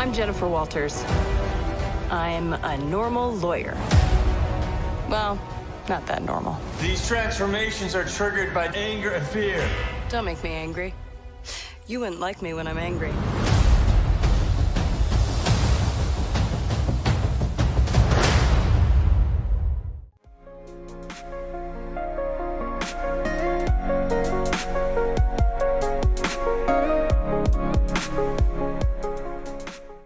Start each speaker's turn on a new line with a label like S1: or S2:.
S1: I'm Jennifer Walters. I'm a normal lawyer. Well, not that normal.
S2: These transformations are triggered by anger and fear.
S1: Don't make me angry. You wouldn't like me when I'm angry.